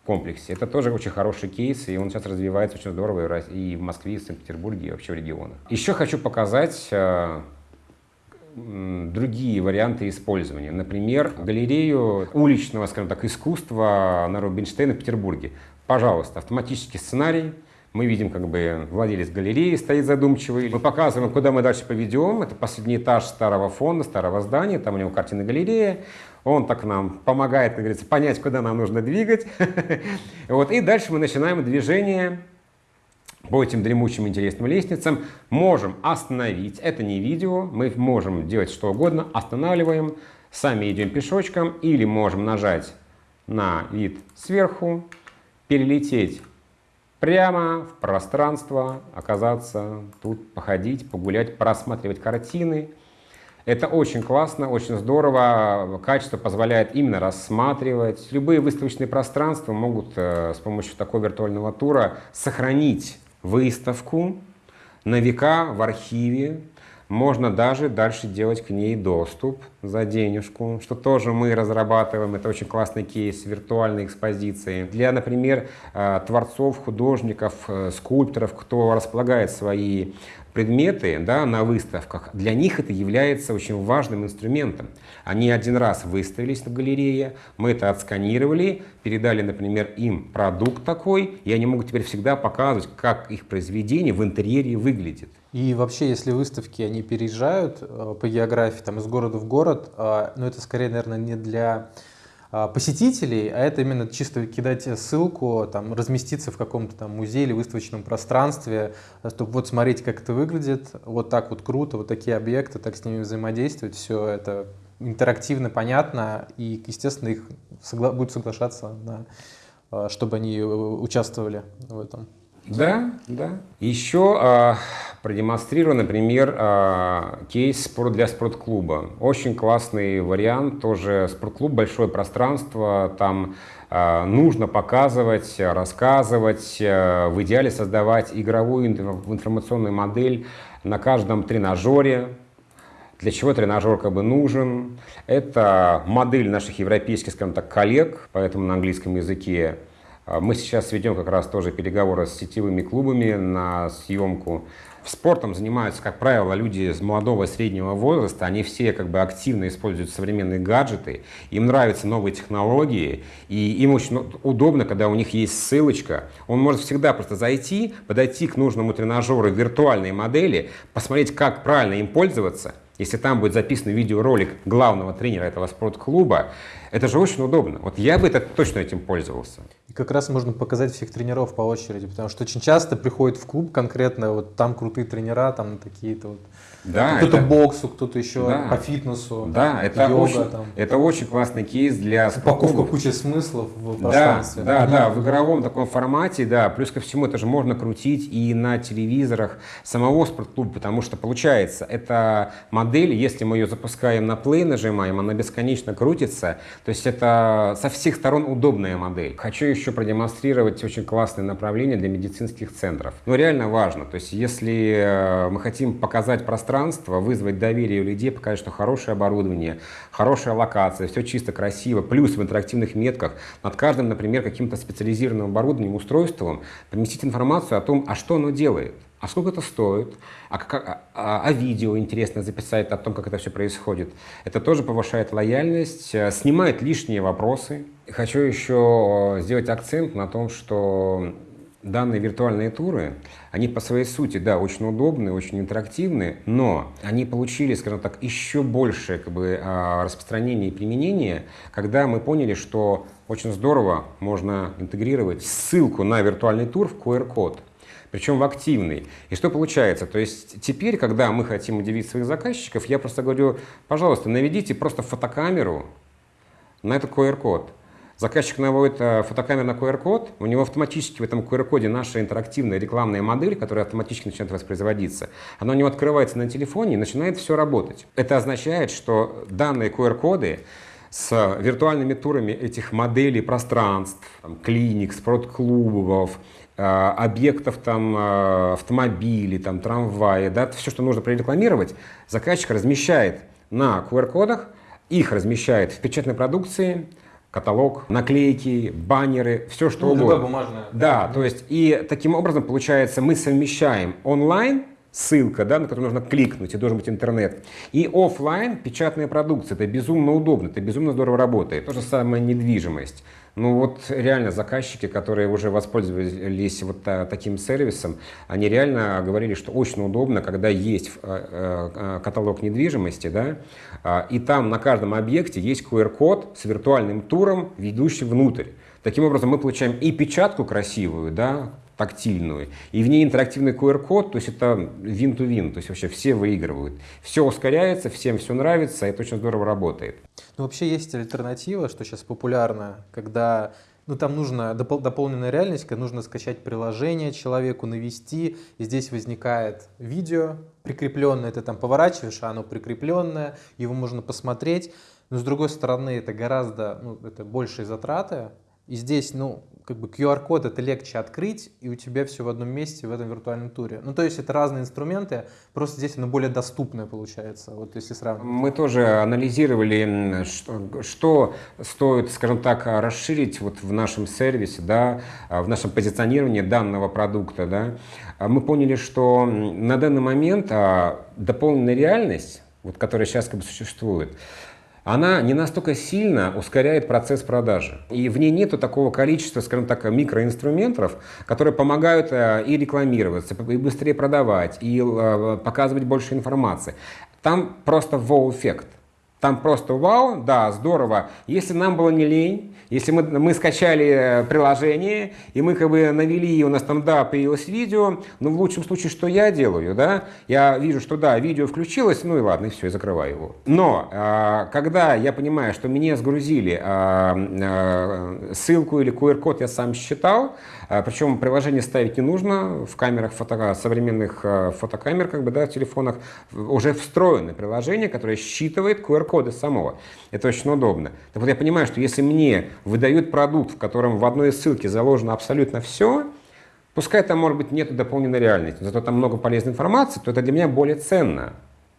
комплексе. Это тоже очень хороший кейс, и он сейчас развивается очень здорово и в Москве, и в Санкт-Петербурге, и вообще в регионах. Еще хочу показать э, другие варианты использования. Например, галерею уличного, скажем так, искусства на Рубинштейна в Петербурге. Пожалуйста, автоматический сценарий, мы видим, как бы владелец галереи стоит задумчивый. Мы показываем, куда мы дальше поведем. Это последний этаж старого фонда, старого здания. Там у него картина галерея. Он так нам помогает, как говорится, понять, куда нам нужно двигать. [LAUGHS] вот. И дальше мы начинаем движение по этим дремучим интересным лестницам. Можем остановить, это не видео, мы можем делать что угодно, останавливаем, сами идем пешочком или можем нажать на вид сверху, перелететь прямо в пространство, оказаться тут, походить, погулять, просматривать картины, это очень классно, очень здорово. Качество позволяет именно рассматривать. Любые выставочные пространства могут э, с помощью такого виртуального тура сохранить выставку на века в архиве. Можно даже дальше делать к ней доступ за денежку, что тоже мы разрабатываем. Это очень классный кейс виртуальной экспозиции. Для, например, э, творцов, художников, э, скульпторов, кто располагает свои предметы да, на выставках, для них это является очень важным инструментом. Они один раз выставились на галерее, мы это отсканировали, передали, например, им продукт такой, и они могут теперь всегда показывать, как их произведение в интерьере выглядит. И вообще, если выставки, они переезжают э, по географии там, из города в город, э, но это скорее, наверное, не для а, посетителей, а это именно чисто кидать ссылку, там, разместиться в каком-то там музее или выставочном пространстве, чтобы вот смотреть, как это выглядит, вот так вот круто, вот такие объекты, так с ними взаимодействовать, все это интерактивно, понятно, и, естественно, их согла будут соглашаться, на, а, чтобы они участвовали в этом. Да, да. Еще а, продемонстрирую, например, а, кейс спорт для спортклуба. Очень классный вариант, тоже спортклуб, большое пространство, там а, нужно показывать, рассказывать, а, в идеале создавать игровую информационную модель на каждом тренажере, для чего тренажер как бы нужен. Это модель наших европейских, скажем так, коллег, поэтому на английском языке мы сейчас ведем как раз тоже переговоры с сетевыми клубами на съемку. Спортом занимаются, как правило, люди с молодого и среднего возраста. Они все как бы активно используют современные гаджеты. Им нравятся новые технологии. И им очень удобно, когда у них есть ссылочка. Он может всегда просто зайти, подойти к нужному тренажеру виртуальной модели, посмотреть, как правильно им пользоваться – если там будет записан видеоролик главного тренера этого спортклуба, это же очень удобно. Вот я бы это точно этим пользовался. И как раз можно показать всех тренеров по очереди, потому что очень часто приходит в клуб конкретно, вот там крутые тренера, там такие-то вот да, кто-то это... боксу, кто-то еще да. по фитнесу. Да, это, йога, очень, там. это очень классный кейс для Упаковка кучи смыслов в пространстве. Да, да, да, в игровом таком формате, да. Плюс ко всему это же можно крутить и на телевизорах самого спортклуба, потому что получается, эта модель, если мы ее запускаем на плей, нажимаем, она бесконечно крутится. То есть это со всех сторон удобная модель. Хочу еще продемонстрировать очень классное направление для медицинских центров. Но реально важно. То есть если э, мы хотим показать пространство, пространство, вызвать доверие у людей, показать, что хорошее оборудование, хорошая локация, все чисто, красиво, плюс в интерактивных метках над каждым, например, каким-то специализированным оборудованием, устройством, поместить информацию о том, а что оно делает, а сколько это стоит, а, как, а, а, а видео интересно записать о том, как это все происходит. Это тоже повышает лояльность, э, снимает лишние вопросы. Хочу еще сделать акцент на том, что данные виртуальные туры, они по своей сути, да, очень удобные, очень интерактивные, но они получили, скажем так, еще большее как бы, а, распространение и применение, когда мы поняли, что очень здорово можно интегрировать ссылку на виртуальный тур в QR-код причем в активный. И что получается? То есть теперь, когда мы хотим удивить своих заказчиков, я просто говорю, пожалуйста, наведите просто фотокамеру на этот QR-код. Заказчик наводит э, фотокамеру на QR-код, у него автоматически в этом QR-коде наша интерактивная рекламная модель, которая автоматически начинает воспроизводиться, она у него открывается на телефоне и начинает все работать. Это означает, что данные QR-коды с виртуальными турами этих моделей пространств, там, клиник, спортклубов, э, объектов там, э, автомобилей, там, трамваи, да, все, что нужно прорекламировать, заказчик размещает на QR-кодах, их размещает в печатной продукции, каталог, наклейки, баннеры, все что ну, угодно. бумажное. Да, то есть и таким образом получается мы совмещаем онлайн ссылка, да, на которую нужно кликнуть, и должен быть интернет. И офлайн печатная продукция. Это безумно удобно, это безумно здорово работает. То же самое недвижимость. Ну вот реально заказчики, которые уже воспользовались вот а, таким сервисом, они реально говорили, что очень удобно, когда есть а, а, каталог недвижимости, да, и там на каждом объекте есть QR-код с виртуальным туром, ведущим внутрь. Таким образом мы получаем и печатку красивую, да, тактильную, и в ней интерактивный QR-код, то есть это win-to-win, то есть вообще все выигрывают. Все ускоряется, всем все нравится, это очень здорово работает. Ну вообще есть альтернатива, что сейчас популярно, когда ну, там нужна допол дополненная реальность, когда нужно скачать приложение человеку, навести, и здесь возникает видео прикрепленное, ты там поворачиваешь, а оно прикрепленное, его можно посмотреть, но с другой стороны это гораздо, ну, это большие затраты, и здесь, ну, как бы QR-код это легче открыть, и у тебя все в одном месте в этом виртуальном туре. Ну, то есть это разные инструменты, просто здесь оно более доступное получается, вот если сравнивать. Мы тоже анализировали, что, что стоит, скажем так, расширить вот в нашем сервисе, да, в нашем позиционировании данного продукта, да. Мы поняли, что на данный момент а, дополненная реальность, вот, которая сейчас как бы существует, она не настолько сильно ускоряет процесс продажи. И в ней нету такого количества, скажем так, микроинструментов, которые помогают э, и рекламироваться, и быстрее продавать, и э, показывать больше информации. Там просто вау-эффект. Там просто вау, да, здорово. Если нам было не лень, если мы, мы скачали э, приложение, и мы как бы навели, нас там, да, появилось видео, ну, в лучшем случае, что я делаю, да? Я вижу, что, да, видео включилось, ну и ладно, и все, и закрываю его. Но, а, когда я понимаю, что мне сгрузили а, а, ссылку или QR-код, я сам считал, причем приложение ставить не нужно, в камерах фото, современных а, фотокамер, как бы, да, в телефонах уже встроено приложение, которое считывает QR-коды самого. Это очень удобно. Так вот я понимаю, что если мне выдают продукт, в котором в одной ссылке заложено абсолютно все, пускай там, может быть, нет дополненной реальности, зато там много полезной информации, то это для меня более ценно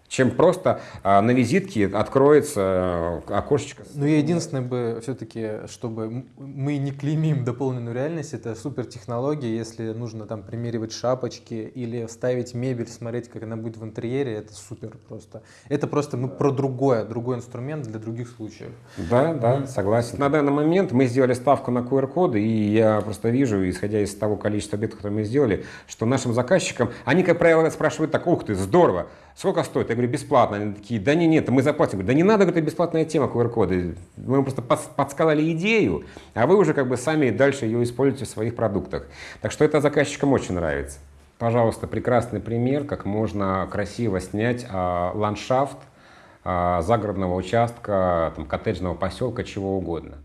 чем просто а, на визитке откроется э, окошечко. Ну, я единственное бы все-таки, чтобы мы не клеймим дополненную реальность, это супер технология, если нужно там примеривать шапочки или ставить мебель, смотреть, как она будет в интерьере, это супер просто. Это просто мы про другое, другой инструмент для других случаев. Да, да, согласен. На данный момент мы сделали ставку на QR-коды, и я просто вижу, исходя из того количества объектов, которые мы сделали, что нашим заказчикам, они, как правило, спрашивают так, ух ты, здорово, Сколько стоит? Я говорю, бесплатно. Они такие, да не, нет, мы заплатим. Говорю, да не надо, говорит, бесплатная тема QR-коды. Мы вам просто подсказали идею, а вы уже как бы сами дальше ее используете в своих продуктах. Так что это заказчикам очень нравится. Пожалуйста, прекрасный пример, как можно красиво снять а, ландшафт а, загородного участка, там, коттеджного поселка, чего угодно.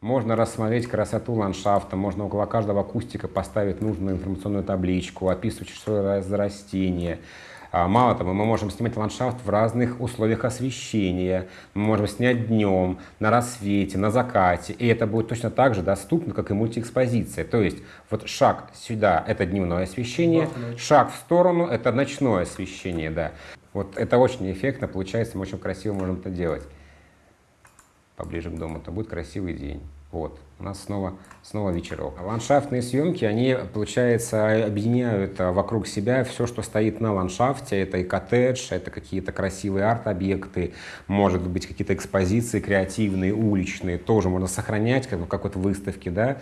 Можно рассмотреть красоту ландшафта, можно около каждого кустика поставить нужную информационную табличку, описывать, что это за растение. А, мало того, мы можем снимать ландшафт в разных условиях освещения. Мы можем снять днем, на рассвете, на закате. И это будет точно так же доступно, как и мультиэкспозиция. То есть вот шаг сюда – это дневное освещение, шаг в сторону – это ночное освещение. Да. Вот это очень эффектно получается, мы очень красиво можем это делать. Поближе к дому, это будет красивый день. Вот, у нас снова, снова вечерок. Ландшафтные съемки, они, получается, объединяют а, вокруг себя все, что стоит на ландшафте. Это и коттедж, это какие-то красивые арт-объекты, может быть, какие-то экспозиции креативные, уличные, тоже можно сохранять, как в какой-то да.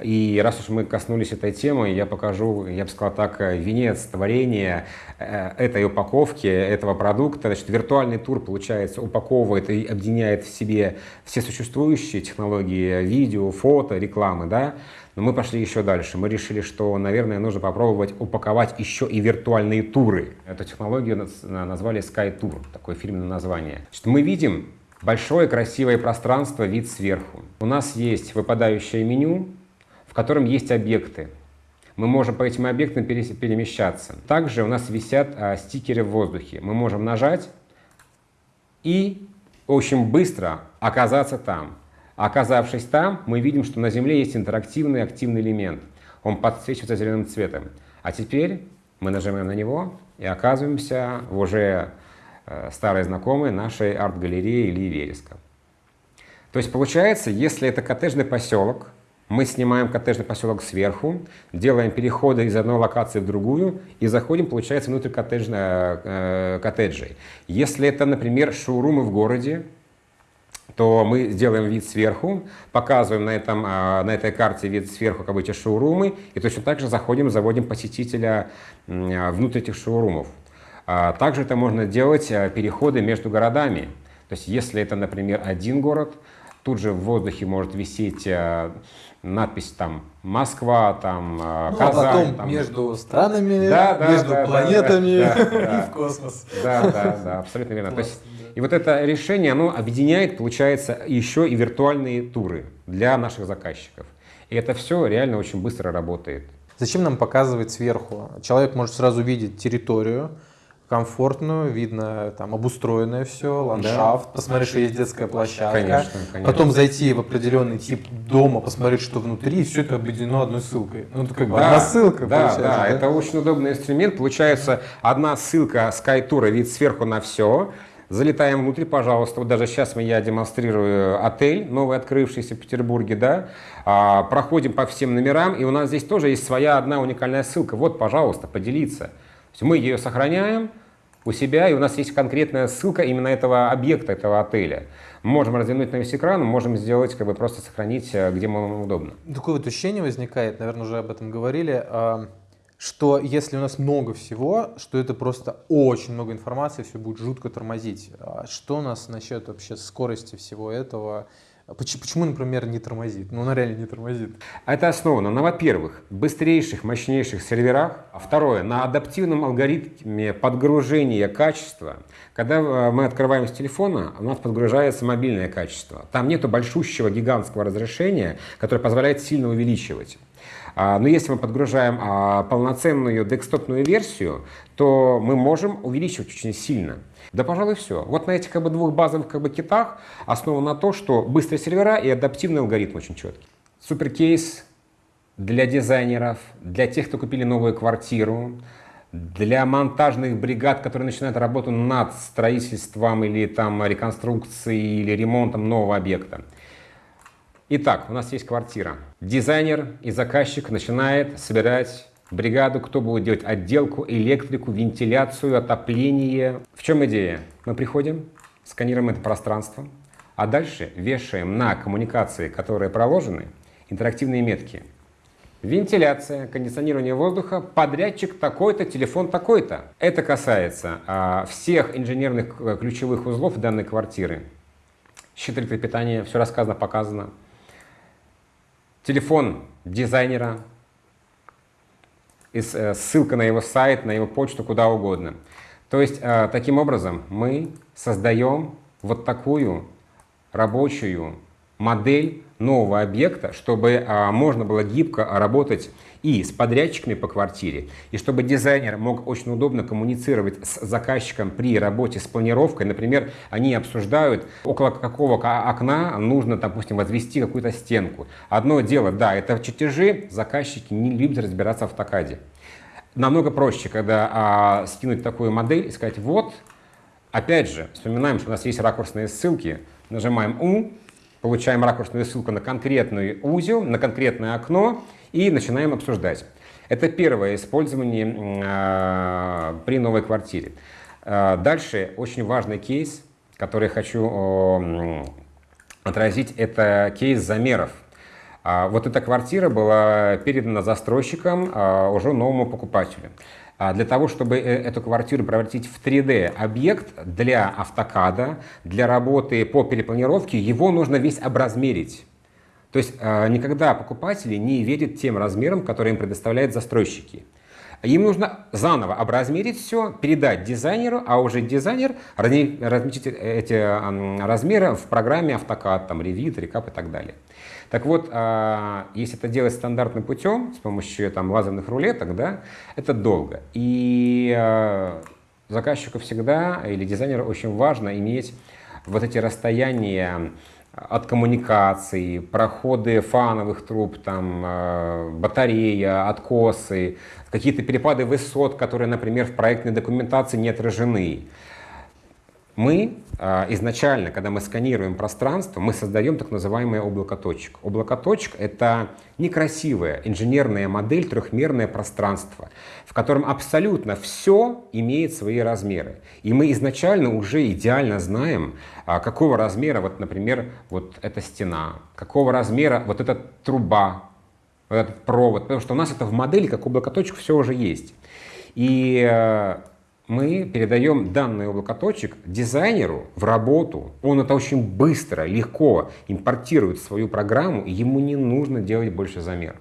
И раз уж мы коснулись этой темы, я покажу, я бы сказал так, венец творения э, этой упаковки, этого продукта. Значит, виртуальный тур, получается, упаковывает и объединяет в себе все существующие технологии видео, фото, рекламы, да, но мы пошли еще дальше. Мы решили, что, наверное, нужно попробовать упаковать еще и виртуальные туры. Эту технологию назвали Sky Tour, такое фирменное название. Значит, мы видим большое красивое пространство, вид сверху. У нас есть выпадающее меню, в котором есть объекты. Мы можем по этим объектам перемещаться. Также у нас висят а, стикеры в воздухе. Мы можем нажать и очень быстро оказаться там. Оказавшись там, мы видим, что на Земле есть интерактивный активный элемент. Он подсвечивается зеленым цветом. А теперь мы нажимаем на него и оказываемся в уже э, старой знакомой нашей арт-галерее Ильи Вереска. То есть получается, если это коттеджный поселок, мы снимаем коттеджный поселок сверху, делаем переходы из одной локации в другую и заходим, получается, внутрь коттеджной, э, коттеджей. Если это, например, шоурумы в городе, то мы сделаем вид сверху, показываем на, этом, а, на этой карте вид сверху, как бы эти шоурумы, и точно так же заходим, заводим посетителя а, внутрь этих шоурумов. А, также это можно делать переходы между городами. То есть если это, например, один город, тут же в воздухе может висеть надпись там Москва, там ну, Казань. А потом там... между странами, да, да, между да, планетами да, да, [LAUGHS] и в космос. Да, да, да, абсолютно верно. То есть и вот это решение, оно объединяет, получается, еще и виртуальные туры для наших заказчиков. И это все реально очень быстро работает. Зачем нам показывать сверху? Человек может сразу видеть территорию, комфортную, видно там обустроенное все, ландшафт, да. посмотреть, что есть детская площадка, конечно, конечно. потом зайти в определенный тип дома, посмотреть, что внутри, и все это объединено одной ссылкой. Ну, это как бы да, одна ссылка да, получается. Да, да, это очень удобный инструмент. Получается одна ссылка SkyTour, вид сверху на все, Залетаем внутрь, пожалуйста. Вот даже сейчас я демонстрирую отель, новый открывшийся в Петербурге, да. А, проходим по всем номерам, и у нас здесь тоже есть своя одна уникальная ссылка. Вот, пожалуйста, поделиться. Мы ее сохраняем у себя, и у нас есть конкретная ссылка именно этого объекта, этого отеля. Можем развернуть на весь экран, можем сделать, как бы просто сохранить, э, где вам удобно. Такое вот ощущение возникает, наверное, уже об этом говорили, что если у нас много всего, что это просто очень много информации, все будет жутко тормозить. А что у нас насчет вообще скорости всего этого? Почему, например, не тормозит? Ну, она реально не тормозит. Это основано на, во-первых, быстрейших, мощнейших серверах. А второе, на адаптивном алгоритме подгружения качества. Когда э, мы открываем с телефона, у нас подгружается мобильное качество. Там нету большущего гигантского разрешения, которое позволяет сильно увеличивать. А, но если мы подгружаем а, полноценную декстопную версию, то мы можем увеличивать очень сильно. Да, пожалуй, все. Вот на этих как бы, двух базовых как бы, китах основано на то, что быстрые сервера и адаптивный алгоритм очень четкий. Суперкейс для дизайнеров, для тех, кто купили новую квартиру, для монтажных бригад, которые начинают работу над строительством или там реконструкцией или ремонтом нового объекта. Итак, у нас есть квартира. Дизайнер и заказчик начинает собирать бригаду, кто будет делать отделку, электрику, вентиляцию, отопление. В чем идея? Мы приходим, сканируем это пространство, а дальше вешаем на коммуникации, которые проложены, интерактивные метки. вентиляция, кондиционирование воздуха, подрядчик такой-то, телефон такой-то. Это касается а, всех инженерных э, ключевых узлов данной квартиры. Щит электропитания, все рассказано, показано. Телефон дизайнера, и э, ссылка на его сайт, на его почту, куда угодно. То есть, э, таким образом, мы создаем вот такую рабочую модель нового объекта, чтобы а, можно было гибко работать и с подрядчиками по квартире, и чтобы дизайнер мог очень удобно коммуницировать с заказчиком при работе с планировкой. Например, они обсуждают, около какого окна нужно, допустим, возвести какую-то стенку. Одно дело, да, это чертежи, заказчики не любят разбираться в автокаде. Намного проще, когда а, скинуть такую модель и сказать, вот, опять же, вспоминаем, что у нас есть ракурсные ссылки, нажимаем «У», получаем ракурсную ссылку на конкретный узел, на конкретное окно и начинаем обсуждать. Это первое использование э, при новой квартире. Э, дальше очень важный кейс, который я хочу отразить, это кейс замеров. Э, вот эта квартира была передана застройщикам э, уже новому покупателю. А для того, чтобы э, эту квартиру превратить в 3D-объект для автокада, для работы по перепланировке, его нужно весь образмерить. То есть э, никогда покупатели не верят тем размерам, которые им предоставляют застройщики. Им нужно заново образмерить все, передать дизайнеру, а уже дизайнер разместит эти размеры в программе AutoCAD, там, Revit, Recap и так далее. Так вот, а, если это делать стандартным путем, с помощью там, лазерных рулеток, да, это долго. И а, заказчику всегда или дизайнеру очень важно иметь вот эти расстояния от коммуникации, проходы фановых труб, там, а, батарея, откосы, какие-то перепады высот, которые, например, в проектной документации не отражены. Мы э, изначально, когда мы сканируем пространство, мы создаем так называемое облако точек. Облако точек — это некрасивая инженерная модель, трехмерное пространство, в котором абсолютно все имеет свои размеры. И мы изначально уже идеально знаем, э, какого размера, вот, например, вот эта стена, какого размера вот эта труба, вот этот провод, потому что у нас это в модели, как облако точек, все уже есть. И э, мы передаем данный облакоточек дизайнеру в работу. Он это очень быстро, легко импортирует в свою программу, и ему не нужно делать больше замеров.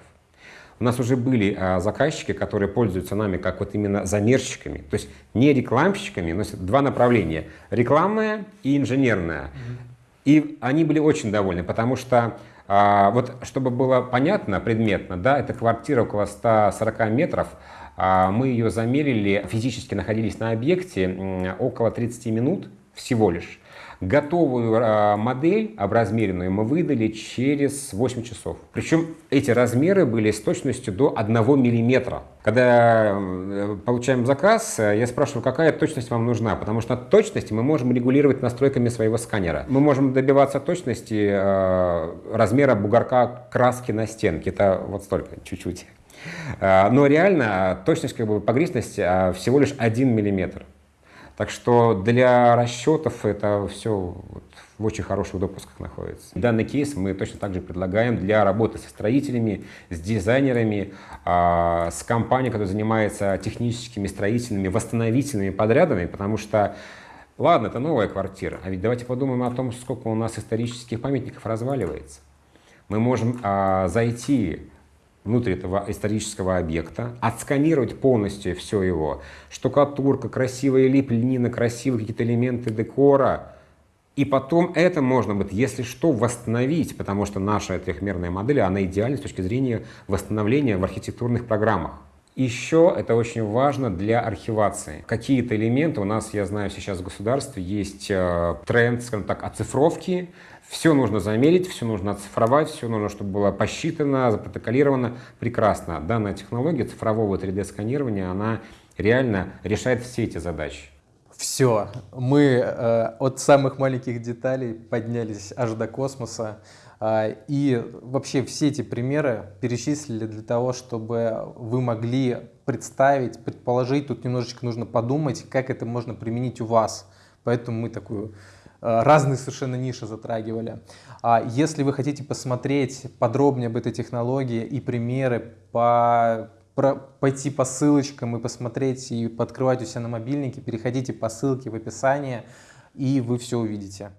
У нас уже были а, заказчики, которые пользуются нами как вот именно замерщиками, то есть не рекламщиками, но два направления, рекламное и инженерное. Mm -hmm. И они были очень довольны, потому что а, вот чтобы было понятно, предметно, да, это квартира около 140 метров, мы ее замерили, физически находились на объекте около 30 минут всего лишь. Готовую а, модель, образмеренную, мы выдали через 8 часов. Причем эти размеры были с точностью до 1 миллиметра. Когда получаем заказ, я спрашиваю, какая точность вам нужна, потому что точность мы можем регулировать настройками своего сканера. Мы можем добиваться точности а, размера бугорка краски на стенке. Это вот столько, чуть-чуть. А, но реально точность как бы, погрешности а, всего лишь 1 миллиметр. Так что для расчетов это все в очень хороших допусках находится. Данный кейс мы точно так же предлагаем для работы со строителями, с дизайнерами, а, с компанией, которая занимается техническими, строительными, восстановительными подрядами, потому что Ладно, это новая квартира, а ведь давайте подумаем о том, сколько у нас исторических памятников разваливается. Мы можем а, зайти внутрь этого исторического объекта, отсканировать полностью все его, штукатурка, красивая лепнина, красивые какие-то элементы декора, и потом это можно будет, если что, восстановить, потому что наша трехмерная модель, она идеальна с точки зрения восстановления в архитектурных программах. Еще это очень важно для архивации. Какие-то элементы у нас, я знаю, сейчас в государстве есть э, тренд, скажем так, оцифровки, все нужно замерить, все нужно оцифровать, все нужно, чтобы было посчитано, запротоколировано. Прекрасно. Данная технология цифрового 3D-сканирования, она реально решает все эти задачи. Все, мы э, от самых маленьких деталей поднялись аж до космоса. Э, и вообще все эти примеры перечислили для того, чтобы вы могли представить, предположить, тут немножечко нужно подумать, как это можно применить у вас. Поэтому мы такую разные совершенно ниши затрагивали. А если вы хотите посмотреть подробнее об этой технологии и примеры по про, пойти по ссылочкам и посмотреть и подкрывать у себя на мобильнике, переходите по ссылке в описании, и вы все увидите.